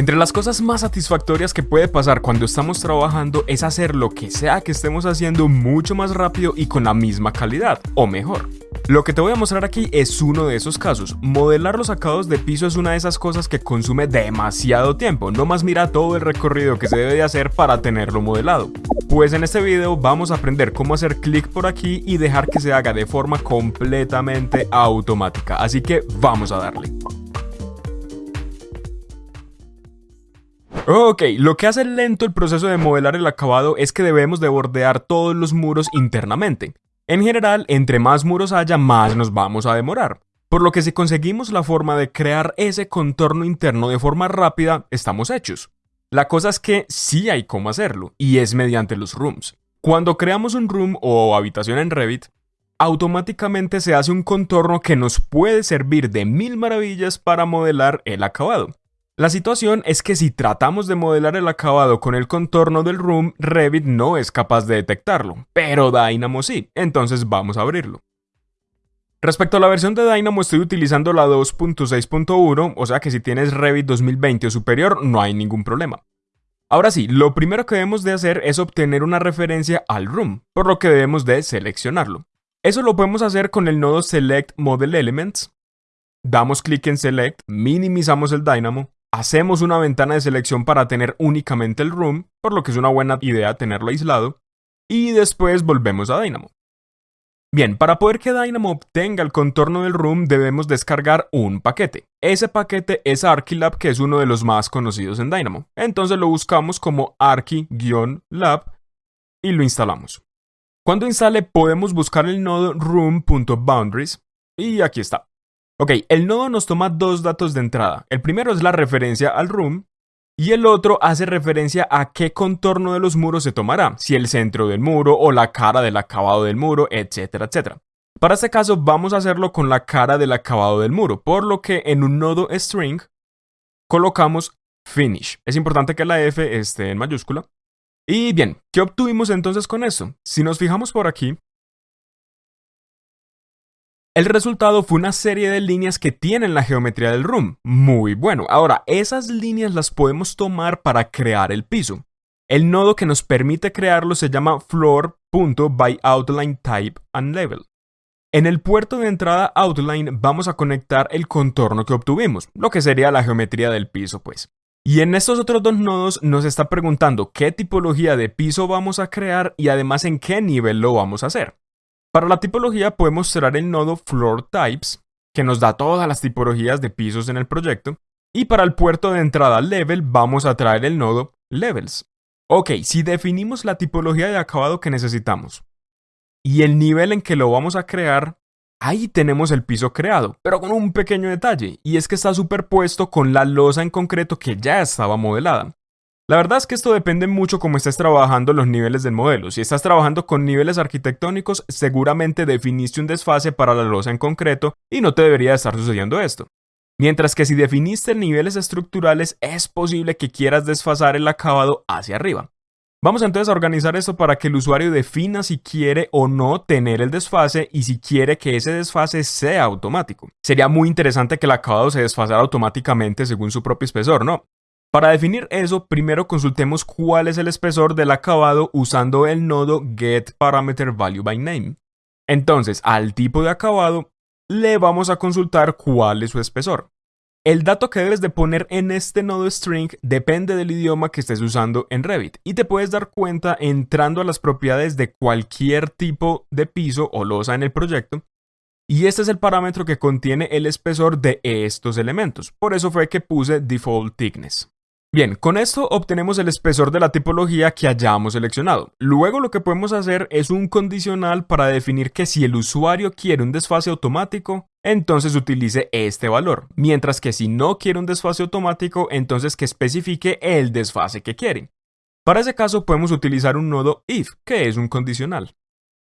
Entre las cosas más satisfactorias que puede pasar cuando estamos trabajando es hacer lo que sea que estemos haciendo mucho más rápido y con la misma calidad, o mejor. Lo que te voy a mostrar aquí es uno de esos casos. Modelar los acabados de piso es una de esas cosas que consume demasiado tiempo, no más mira todo el recorrido que se debe de hacer para tenerlo modelado. Pues en este video vamos a aprender cómo hacer clic por aquí y dejar que se haga de forma completamente automática, así que vamos a darle. Ok, lo que hace lento el proceso de modelar el acabado es que debemos de bordear todos los muros internamente. En general, entre más muros haya, más nos vamos a demorar. Por lo que si conseguimos la forma de crear ese contorno interno de forma rápida, estamos hechos. La cosa es que sí hay cómo hacerlo, y es mediante los rooms. Cuando creamos un room o habitación en Revit, automáticamente se hace un contorno que nos puede servir de mil maravillas para modelar el acabado. La situación es que si tratamos de modelar el acabado con el contorno del room, Revit no es capaz de detectarlo, pero Dynamo sí, entonces vamos a abrirlo. Respecto a la versión de Dynamo estoy utilizando la 2.6.1, o sea que si tienes Revit 2020 o superior no hay ningún problema. Ahora sí, lo primero que debemos de hacer es obtener una referencia al room, por lo que debemos de seleccionarlo. Eso lo podemos hacer con el nodo Select Model Elements, damos clic en Select, minimizamos el Dynamo, Hacemos una ventana de selección para tener únicamente el room, por lo que es una buena idea tenerlo aislado, y después volvemos a Dynamo. Bien, para poder que Dynamo obtenga el contorno del room debemos descargar un paquete. Ese paquete es Archilab, que es uno de los más conocidos en Dynamo. Entonces lo buscamos como archi-lab y lo instalamos. Cuando instale podemos buscar el nodo room.boundaries y aquí está. Ok, el nodo nos toma dos datos de entrada. El primero es la referencia al room y el otro hace referencia a qué contorno de los muros se tomará, si el centro del muro o la cara del acabado del muro, etcétera, etcétera. Para este caso vamos a hacerlo con la cara del acabado del muro, por lo que en un nodo string colocamos finish. Es importante que la F esté en mayúscula. Y bien, ¿qué obtuvimos entonces con eso? Si nos fijamos por aquí, el resultado fue una serie de líneas que tienen la geometría del room. Muy bueno. Ahora, esas líneas las podemos tomar para crear el piso. El nodo que nos permite crearlo se llama floor.byOutlineType and level. En el puerto de entrada outline vamos a conectar el contorno que obtuvimos, lo que sería la geometría del piso pues. Y en estos otros dos nodos nos está preguntando qué tipología de piso vamos a crear y además en qué nivel lo vamos a hacer. Para la tipología podemos mostrar el nodo Floor Types, que nos da todas las tipologías de pisos en el proyecto, y para el puerto de entrada Level vamos a traer el nodo Levels. Ok, si definimos la tipología de acabado que necesitamos y el nivel en que lo vamos a crear, ahí tenemos el piso creado, pero con un pequeño detalle, y es que está superpuesto con la losa en concreto que ya estaba modelada. La verdad es que esto depende mucho cómo estés trabajando los niveles del modelo. Si estás trabajando con niveles arquitectónicos, seguramente definiste un desfase para la losa en concreto y no te debería estar sucediendo esto. Mientras que si definiste niveles estructurales, es posible que quieras desfasar el acabado hacia arriba. Vamos entonces a organizar esto para que el usuario defina si quiere o no tener el desfase y si quiere que ese desfase sea automático. Sería muy interesante que el acabado se desfasara automáticamente según su propio espesor, ¿no? Para definir eso, primero consultemos cuál es el espesor del acabado usando el nodo getParameterValueByName. Entonces, al tipo de acabado, le vamos a consultar cuál es su espesor. El dato que debes de poner en este nodo string depende del idioma que estés usando en Revit y te puedes dar cuenta entrando a las propiedades de cualquier tipo de piso o losa en el proyecto y este es el parámetro que contiene el espesor de estos elementos, por eso fue que puse default thickness. Bien, con esto obtenemos el espesor de la tipología que hayamos seleccionado. Luego lo que podemos hacer es un condicional para definir que si el usuario quiere un desfase automático, entonces utilice este valor, mientras que si no quiere un desfase automático, entonces que especifique el desfase que quiere. Para ese caso podemos utilizar un nodo if, que es un condicional.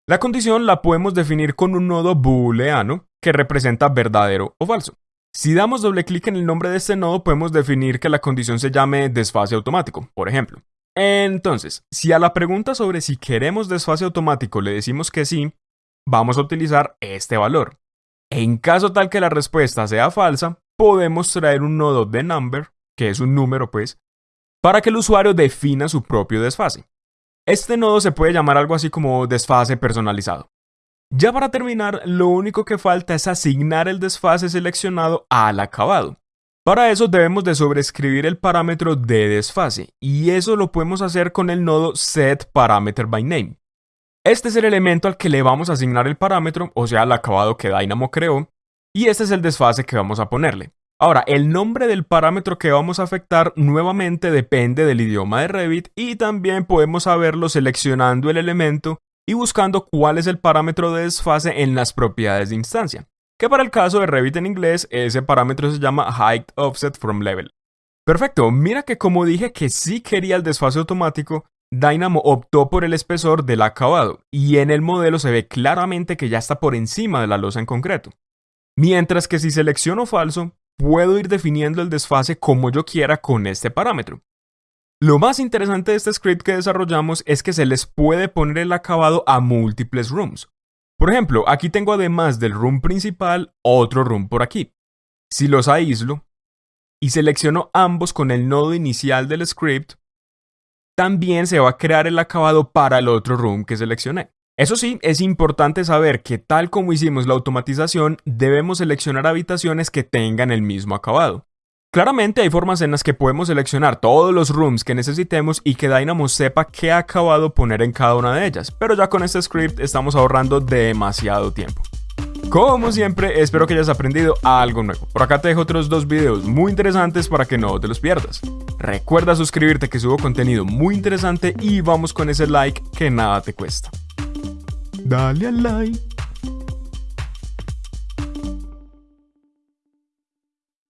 La condición la podemos definir con un nodo booleano que representa verdadero o falso. Si damos doble clic en el nombre de este nodo, podemos definir que la condición se llame desfase automático, por ejemplo. Entonces, si a la pregunta sobre si queremos desfase automático le decimos que sí, vamos a utilizar este valor. En caso tal que la respuesta sea falsa, podemos traer un nodo de number que es un número pues, para que el usuario defina su propio desfase. Este nodo se puede llamar algo así como desfase personalizado. Ya para terminar, lo único que falta es asignar el desfase seleccionado al acabado. Para eso debemos de sobreescribir el parámetro de desfase, y eso lo podemos hacer con el nodo setParameterByName. Este es el elemento al que le vamos a asignar el parámetro, o sea, el acabado que Dynamo creó, y este es el desfase que vamos a ponerle. Ahora, el nombre del parámetro que vamos a afectar nuevamente depende del idioma de Revit y también podemos saberlo seleccionando el elemento y buscando cuál es el parámetro de desfase en las propiedades de instancia, que para el caso de Revit en inglés ese parámetro se llama Height Offset From Level. Perfecto, mira que como dije que sí quería el desfase automático, Dynamo optó por el espesor del acabado y en el modelo se ve claramente que ya está por encima de la losa en concreto. Mientras que si selecciono falso, puedo ir definiendo el desfase como yo quiera con este parámetro. Lo más interesante de este script que desarrollamos es que se les puede poner el acabado a múltiples rooms. Por ejemplo, aquí tengo además del room principal otro room por aquí. Si los aíslo y selecciono ambos con el nodo inicial del script, también se va a crear el acabado para el otro room que seleccioné. Eso sí, es importante saber que tal como hicimos la automatización, debemos seleccionar habitaciones que tengan el mismo acabado. Claramente hay formas en las que podemos seleccionar todos los rooms que necesitemos y que Dynamo sepa qué acabado poner en cada una de ellas, pero ya con este script estamos ahorrando demasiado tiempo. Como siempre, espero que hayas aprendido algo nuevo. Por acá te dejo otros dos videos muy interesantes para que no te los pierdas. Recuerda suscribirte que subo contenido muy interesante y vamos con ese like que nada te cuesta. Dale al like.